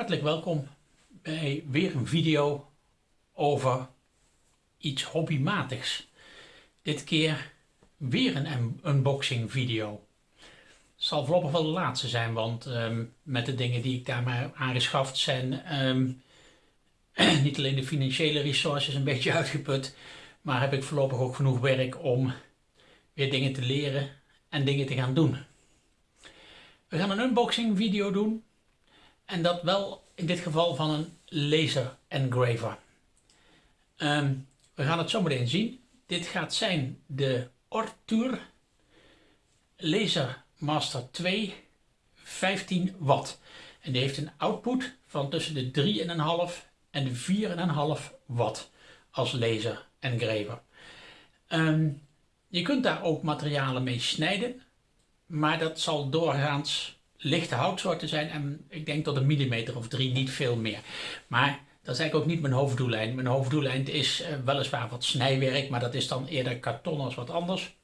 Hartelijk welkom bij weer een video over iets hobbymatigs. Dit keer weer een unboxing video. Het zal voorlopig wel de laatste zijn, want ehm, met de dingen die ik daar maar aangeschaft zijn ehm, niet alleen de financiële resources een beetje uitgeput, maar heb ik voorlopig ook genoeg werk om weer dingen te leren en dingen te gaan doen. We gaan een unboxing video doen en dat wel in dit geval van een laser engraver. Ehm, we gaan het zo meteen zien. Dit gaat zijn de Ortur Laser Master 2 15 watt. En die heeft een output van tussen de 3,5 en de 4,5 watt als laser engraver. Um, je kunt daar ook materialen mee snijden, maar dat zal doorgaans lichte houtsoorten zijn en ik denk tot een millimeter of drie, niet veel meer. Maar dat is eigenlijk ook niet mijn hoofddoellijn. Mijn hoofddoellijn is uh, weliswaar wat snijwerk, maar dat is dan eerder karton als wat anders.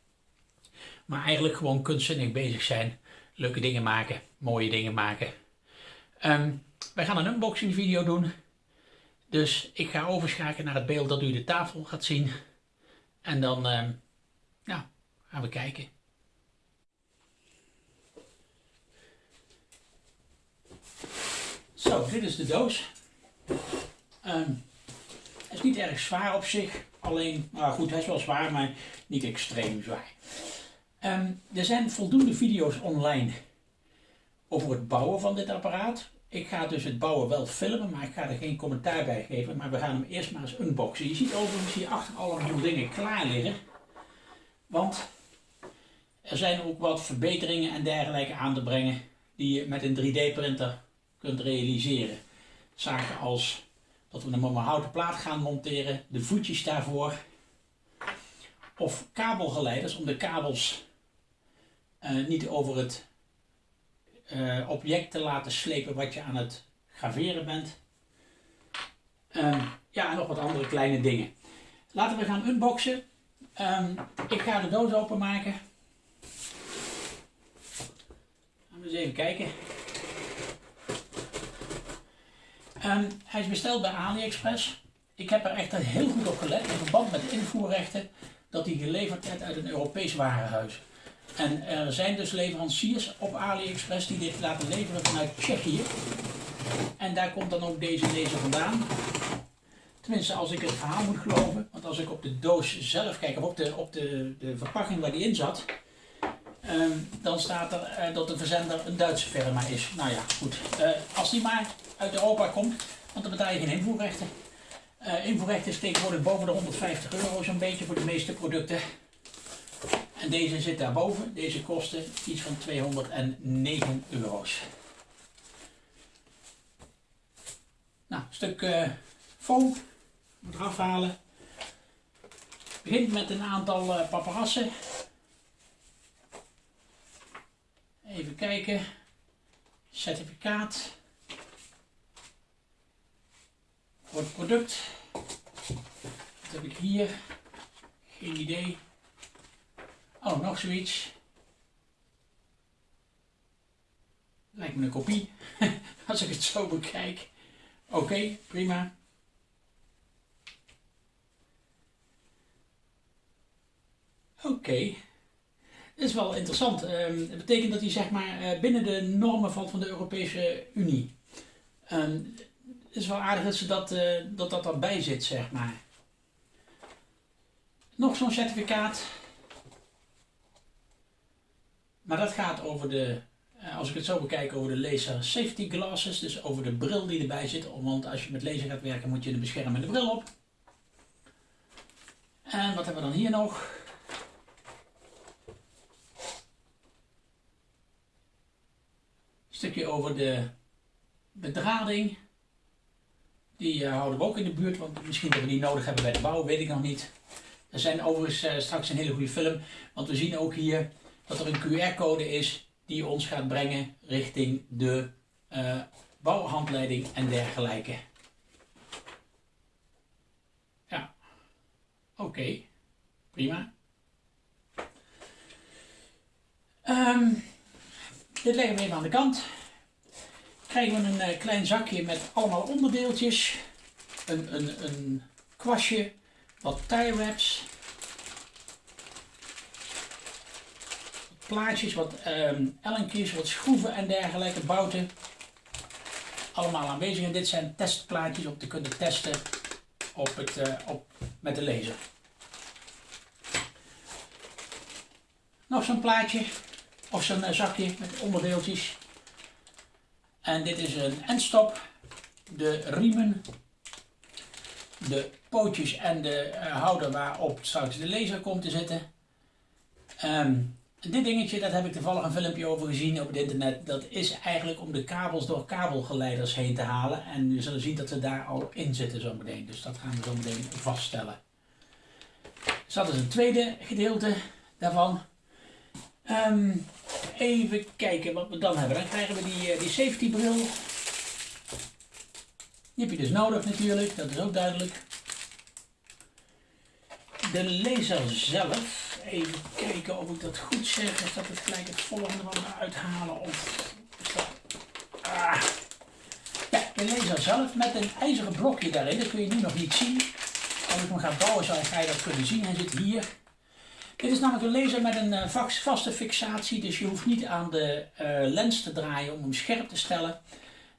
Maar eigenlijk gewoon kunstzinnig bezig zijn, leuke dingen maken, mooie dingen maken. Um, wij gaan een unboxing video doen. Dus ik ga overschakelen naar het beeld dat u de tafel gaat zien. En dan uh, ja, gaan we kijken. Zo, dit is de doos. Um, het is niet erg zwaar op zich. Alleen, nou goed, hij is wel zwaar, maar niet extreem zwaar. Um, er zijn voldoende video's online over het bouwen van dit apparaat. Ik ga dus het bouwen wel filmen, maar ik ga er geen commentaar bij geven. Maar we gaan hem eerst maar eens unboxen. Je ziet overigens hier achter allemaal dingen klaar liggen. Want er zijn ook wat verbeteringen en dergelijke aan te brengen die je met een 3D printer realiseren. Zaken als dat we een houten plaat gaan monteren, de voetjes daarvoor. Of kabelgeleiders om de kabels uh, niet over het uh, object te laten slepen wat je aan het graveren bent. Um, ja, en nog wat andere kleine dingen. Laten we gaan unboxen. Um, ik ga de doos openmaken. Gaan we eens even kijken. Hij is besteld bij AliExpress. Ik heb er echt heel goed op gelet in verband met de invoerrechten dat hij geleverd werd uit een Europees warenhuis. En er zijn dus leveranciers op AliExpress die dit laten leveren vanuit Tsjechië. En daar komt dan ook deze laser vandaan. Tenminste, als ik het verhaal moet geloven. Want als ik op de doos zelf kijk, of op de, de, de verpakking waar die in zat. Um, dan staat er uh, dat de verzender een Duitse firma is. Nou ja, goed. Uh, als die maar uit Europa komt, want dan betaal je geen invoerrechten. Uh, invoerrechten is tegenwoordig boven de 150 euro zo'n beetje voor de meeste producten. En deze zit daarboven. Deze kostte iets van 209 euro's. Nou, een stuk uh, foam. Moet eraf halen. Begint met een aantal uh, paparassen. Even kijken. Certificaat. Voor het product. Wat heb ik hier? Geen idee. Oh, nog zoiets. Lijkt me een kopie, als ik het zo bekijk. Oké, prima. Oké. Dat is wel interessant. Um, het betekent dat hij zeg maar uh, binnen de normen valt van de Europese Unie. Um, is wel aardig dat ze dat, uh, dat, dat erbij zit, zeg maar. Nog zo'n certificaat. Maar dat gaat over de, eh, als ik het zo bekijk, over de laser safety glasses. Dus over de bril die erbij zit. Want als je met laser gaat werken moet je een beschermende bril op. En wat hebben we dan hier nog? Stukje over de bedrading. Die uh, houden we ook in de buurt, want misschien dat we die nodig hebben bij de bouw, weet ik nog niet. Er zijn overigens uh, straks een hele goede film, want we zien ook hier dat er een QR-code is die ons gaat brengen richting de uh, bouwhandleiding en dergelijke. Ja, oké, prima. Um, dit leggen we even aan de kant. Krijgen we een eh, klein zakje met allemaal onderdeeltjes. Een, een, een kwastje, wat tie wraps. Plaatjes, wat um, ellenkjes, wat schroeven en dergelijke, bouten. Allemaal aanwezig en dit zijn testplaatjes om te kunnen testen op het, uh, op, met de laser. Nog zo'n plaatje of zo'n uh, zakje met onderdeeltjes. En dit is een endstop. De riemen, de pootjes en de uh, houder waarop straks de laser komt te zitten. Um, dit dingetje, dat heb ik toevallig een filmpje over gezien op het internet. Dat is eigenlijk om de kabels door kabelgeleiders heen te halen. En we zullen zien dat ze daar al in zitten zo meteen. Dus dat gaan we zo meteen vaststellen. Dus dat is een tweede gedeelte daarvan. Um, even kijken wat we dan hebben. Dan krijgen we die, uh, die safety bril. Die heb je dus nodig natuurlijk, dat is ook duidelijk. De laser zelf even kijken of ik dat goed zeg. Is dat het gelijk het volgende wat uithalen? Of. Ah. Ja, de laser zelf met een ijzeren blokje daarin. Dat kun je nu nog niet zien. Als ik hem ga bouwen zal ga je dat kunnen zien. Hij zit hier. Dit is namelijk een laser met een uh, vaste fixatie. Dus je hoeft niet aan de uh, lens te draaien om hem scherp te stellen.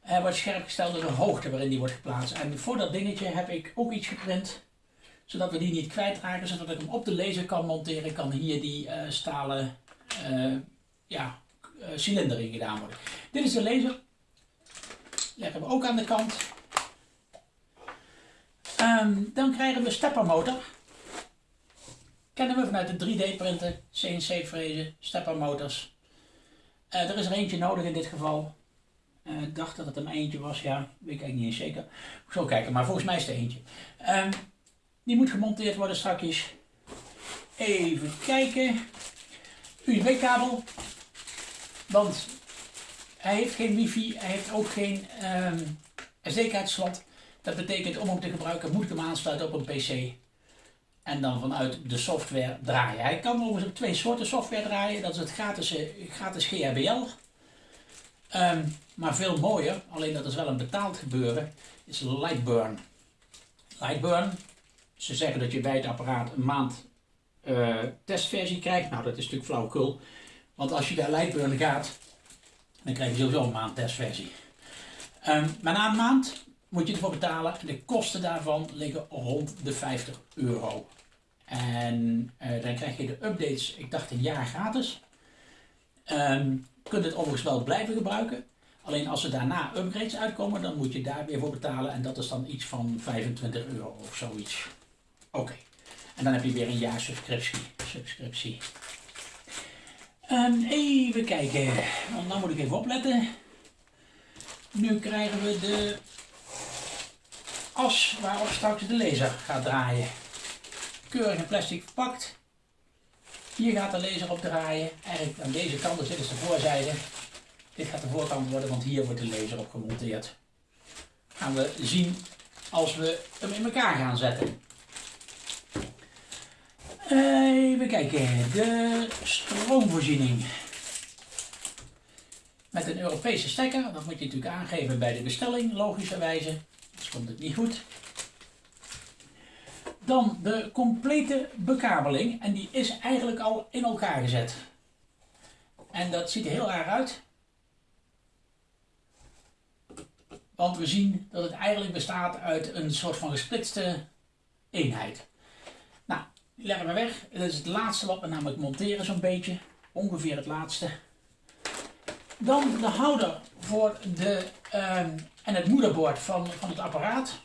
Hij wordt scherp gesteld door de hoogte waarin die wordt geplaatst. En voor dat dingetje heb ik ook iets geprint zodat we die niet kwijtraken, zodat ik hem op de laser kan monteren, kan hier die uh, stalen ja, cilinder in gedaan worden. Dit is de laser. Leggen we ook aan de kant. Um, dan krijgen we steppermotor. Kennen we vanuit de 3D printen, CNC frezen, steppermotors. er is er eentje nodig in dit geval. Ik dacht dat het een eentje was, ja, weet ik eigenlijk niet eens zeker. Ik zal kijken, maar volgens mij is het eentje. Um, die moet gemonteerd worden straks. Even kijken. USB-kabel. Want hij heeft geen wifi, hij heeft ook geen um, SD-kaartslot. Dat betekent om hem te gebruiken moet ik hem aansluiten op een PC. En dan vanuit de software draaien. Hij kan overigens op twee soorten software draaien. Dat is het gratis, gratis GHBL. Ehm, maar veel mooier, alleen dat is wel een betaald gebeuren, is Lightburn. Lightburn ze zeggen dat je bij het apparaat een maand uh, testversie krijgt. Nou, dat is natuurlijk flauwekul. Want als je bij Lightburn gaat, dan krijg je sowieso een maand testversie. Um, maar na een maand moet je ervoor betalen. De kosten daarvan liggen rond de 50 euro. En uh, dan krijg je de updates, ik dacht een jaar gratis. Um, je kunt het overigens wel blijven gebruiken. Alleen als er daarna upgrades uitkomen, dan moet je daar weer voor betalen. En dat is dan iets van 25 euro of zoiets. Oké. En dan heb je weer een jaar subscriptie. subscriptie. Um, even kijken. Want nou moet ik even opletten. Nu krijgen we de as waarop straks de laser gaat draaien. Keurig in plastic verpakt. Hier gaat de laser op draaien. Eigenlijk aan deze kant, dus dit is de voorzijde. Dit gaat de voorkant worden, want hier wordt de laser op gemonteerd. Gaan we zien als we hem in elkaar gaan zetten. Even kijken, de stroomvoorziening. Met een Europese stekker, dat moet je natuurlijk aangeven bij de bestelling, logischerwijze. Anders komt het niet goed. Dan de complete bekabeling en die is eigenlijk al in elkaar gezet. En dat ziet er heel erg uit. Want we zien dat het eigenlijk bestaat uit een soort van gesplitste eenheid. Die leggen we weg. Dat is het laatste wat we namelijk monteren zo'n beetje. Ongeveer het laatste. Dan de houder voor de, um, en het moederbord van, van het apparaat.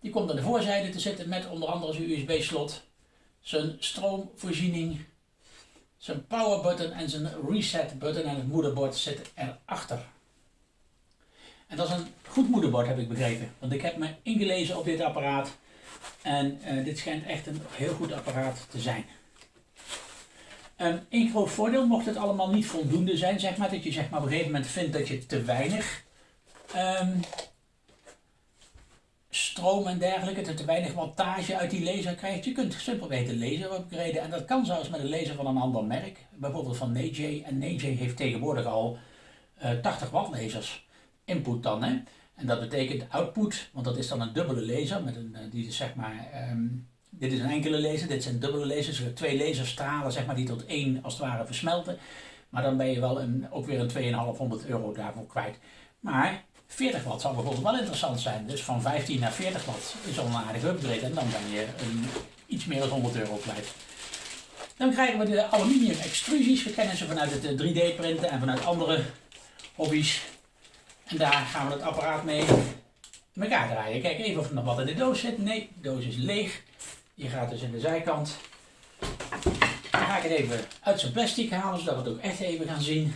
Die komt aan de voorzijde te zitten met onder andere zijn USB slot. Zijn stroomvoorziening. Zijn power button en zijn reset button en het moederbord zit erachter. En dat is een goed moederbord heb ik begrepen. Want ik heb me ingelezen op dit apparaat. En uh, dit schijnt echt een heel goed apparaat te zijn. Een groot voordeel, mocht het allemaal niet voldoende zijn, zeg maar, dat je zeg maar, op een gegeven moment vindt dat je te weinig um, stroom en dergelijke, dat te weinig wattage uit die laser krijgt. Je kunt simpelweg de laser upgraden en dat kan zelfs met een laser van een ander merk, bijvoorbeeld van NJ. En NJ heeft tegenwoordig al uh, 80 watt lasers. input dan. Hè? En dat betekent output, want dat is dan een dubbele laser. Met een, die is zeg maar, ehm, dit is een enkele laser, dit zijn dubbele lasers. Er twee laserstralen zeg maar, die tot één als het ware versmelten. Maar dan ben je wel een, ook weer een 2500 euro daarvoor kwijt. Maar 40 watt zou bijvoorbeeld wel interessant zijn. Dus van 15 naar 40 watt is al een aardige upgrade. En dan ben je een, iets meer dan 100 euro kwijt. Dan krijgen we de aluminium extrusies. We kennen ze vanuit het 3D printen en vanuit andere hobby's. En daar gaan we het apparaat mee in elkaar draaien. Kijk even of er nog wat in de doos zit. Nee, de doos is leeg. Die gaat dus in de zijkant. Dan ga ik het even uit zijn plastic halen, zodat we het ook echt even gaan zien.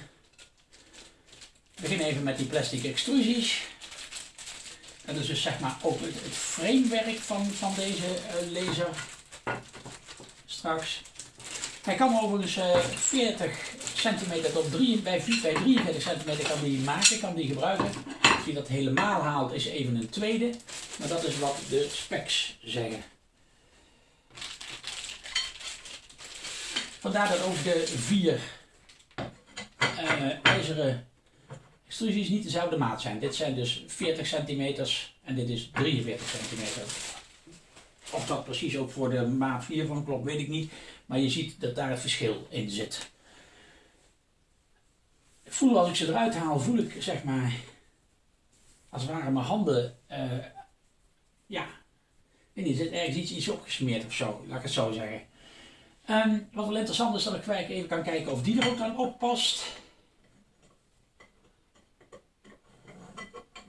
We beginnen even met die plastic extrusies. Dat is dus zeg maar ook het, framewerk van, van deze uh, laser. Straks. Hij kan overigens uh, 40 centimeter tot 3, bij, bij 43 centimeter kan die maken, kan die gebruiken. Als hij dat helemaal haalt is even een tweede. Maar dat is wat de specs zeggen. Vandaar dat ook de vier uh, ijzeren extrusies niet dezelfde maat zijn. Dit zijn dus 40 centimeters en dit is 43 centimeter. Of dat precies ook voor de maat 4 van klopt, weet ik niet. Maar je ziet dat daar het verschil in zit. Ik voel als ik ze eruit haal, voel ik zeg maar, als het mijn handen, uh, ja, en er zit ergens iets, iets opgesmeerd of zo, laat ik het zo zeggen. Um, wat wel interessant is dat ik even kan kijken of die er ook aan oppast.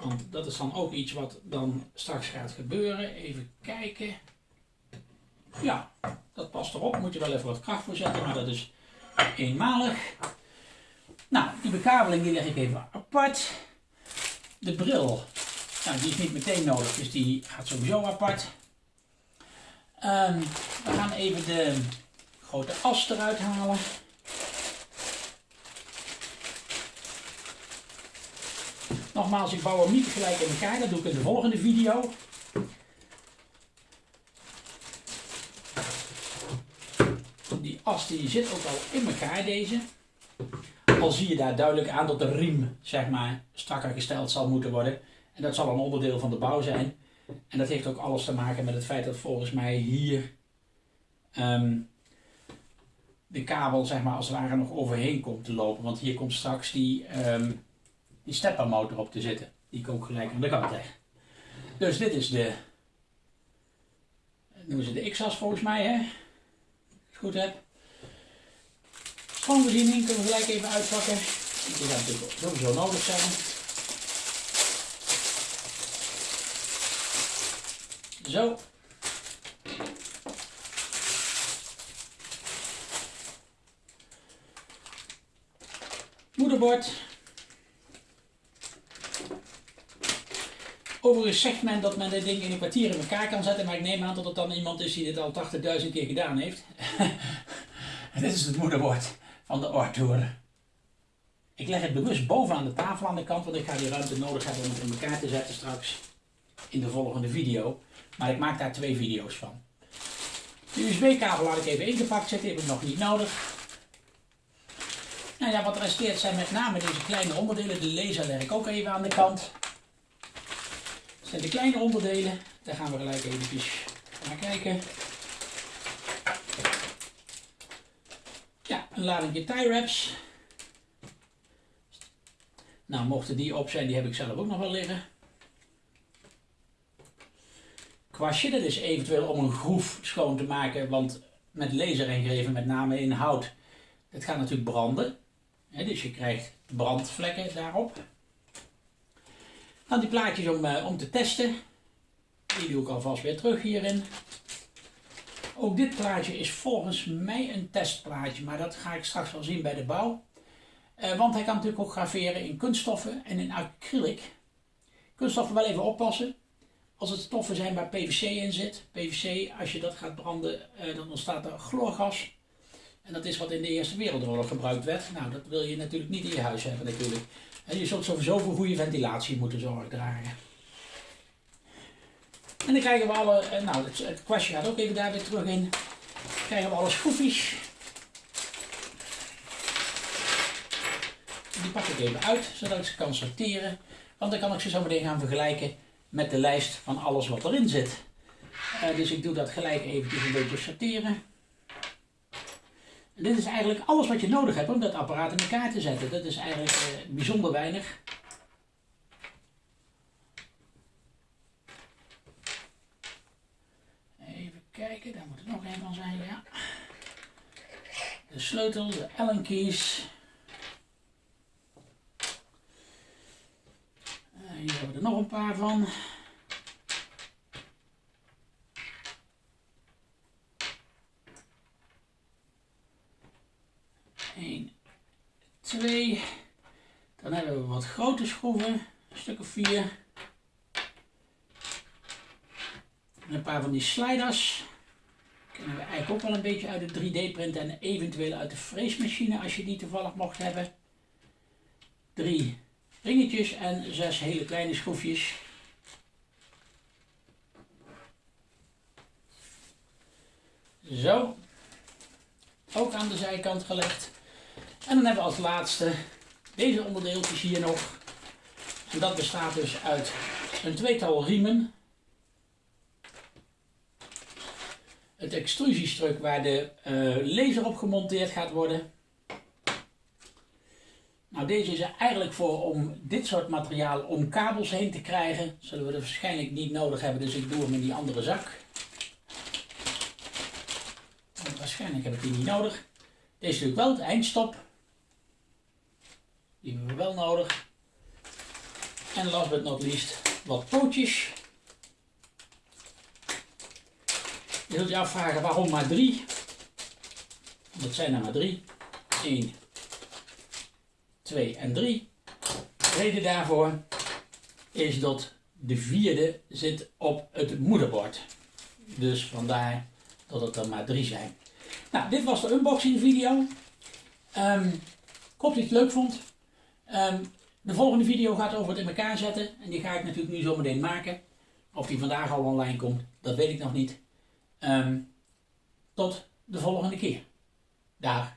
Want dat is dan ook iets wat dan straks gaat gebeuren. Even kijken. Ja, dat past erop. Moet je wel even wat kracht voor zetten, maar dat is eenmalig. Nou, die bekabeling die leg ik even apart. De bril, nou, die is niet meteen nodig, dus die gaat sowieso apart. Um, we gaan even de grote as eruit halen. Nogmaals, ik bouw hem niet gelijk in elkaar, dat doe ik in de volgende video. Die as die zit ook al in elkaar deze. Al zie je daar duidelijk aan dat de riem zeg maar, strakker gesteld zal moeten worden. En dat zal een onderdeel van de bouw zijn. En dat heeft ook alles te maken met het feit dat volgens mij hier ehm, de kabel zeg maar, als het ware nog overheen komt te lopen. Want hier komt straks die, um, die steppermotor op te zitten. Die ik gelijk aan de kant. Dus dit is de, noemen ze de X-as volgens mij hè. Als ik het goed heb. Schoonvoorziening kunnen we gelijk even uitpakken. Die gaat natuurlijk sowieso nodig zijn. Zo. Moederbord. Overigens zegt men dat men dit ding in een kwartier in elkaar kan zetten, maar ik neem aan dat het dan iemand is die dit al 80.000 keer gedaan heeft. en dit is het moederbord van de Arthur. Ik leg het bewust bovenaan de tafel aan de kant, want ik ga die ruimte nodig hebben om het in elkaar te zetten straks in de volgende video. Maar ik maak daar twee video's van. De USB-kabel laat ik even ingepakt zitten, heb ik nog niet nodig. Nou ja, wat resteert zijn met name deze kleine onderdelen. De laser leg ik ook even aan de kant. Dat zijn de kleine onderdelen. Daar gaan we gelijk even naar kijken. Ja, een lading tie wraps. Nou, mochten die op zijn, die heb ik zelf ook nog wel liggen. Kwastje, dat is eventueel om een groef schoon te maken, want met laser ingreven, met name in hout, het gaat natuurlijk branden dus je krijgt brandvlekken daarop. Dan die plaatjes om, uh, om te testen. Die doe ik alvast weer terug hierin. Ook dit plaatje is volgens mij een testplaatje, maar dat ga ik straks wel zien bij de bouw. Uh, want hij kan natuurlijk ook graveren in kunststoffen en in acrylic. Kunststoffen wel even oppassen. Als het stoffen zijn waar PVC in zit. PVC, als je dat gaat branden, uh, dan ontstaat er chloorgas. En dat is wat in de Eerste Wereldoorlog gebruikt werd. Nou, dat wil je natuurlijk niet in je huis hebben natuurlijk. En je zult sowieso voor goede ventilatie moeten zorgen dragen. En dan krijgen we alle, eh, nou het, kwastje gaat ook even daar weer terug in. Dan krijgen we alle schroefjes. Die pak ik even uit, zodat ik ze kan sorteren. Want dan kan ik ze zo meteen gaan vergelijken met de lijst van alles wat erin zit. Uh, dus ik doe dat gelijk eventjes een beetje sorteren. Dit is eigenlijk alles wat je nodig hebt om dat apparaat in elkaar te zetten. Dat is eigenlijk uh, bijzonder weinig. Even kijken, daar moet er nog een van zijn, ja. De sleutel, de Allen keys. Uh, hier hebben we er nog een paar van. 1, 2. Dan hebben we wat grote schroeven, een stuk of 4. een paar van die sliders. Kennen we eigenlijk ook wel een beetje uit de 3D-print en eventueel uit de freesmachine als je die toevallig mocht hebben. Drie ringetjes en zes hele kleine schroefjes. Zo. Ook aan de zijkant gelegd. En dan hebben we als laatste deze onderdeeltjes hier nog. En dat bestaat dus uit een tweetal riemen. Het extrusiestruk waar de uh, laser op gemonteerd gaat worden. Nou, deze is er eigenlijk voor om dit soort materiaal om kabels heen te krijgen. Zullen we er waarschijnlijk niet nodig hebben, dus ik doe hem in die andere zak. waarschijnlijk heb ik die niet nodig. Deze is natuurlijk wel het eindstop. Die hebben we wel nodig. En last but not least wat pootjes. Je zult je afvragen waarom maar drie. Dat zijn er maar drie. 1, 2 en 3. De reden daarvoor is dat de vierde zit op het moederbord. Dus vandaar dat het er maar drie zijn. Nou, dit was de unboxing video. Um, ik hoop dat je het leuk vond. Um, de volgende video gaat over het in elkaar zetten. En die ga ik natuurlijk nu zo meteen maken. Of die vandaag al online komt, dat weet ik nog niet. Um, tot de volgende keer. Dag.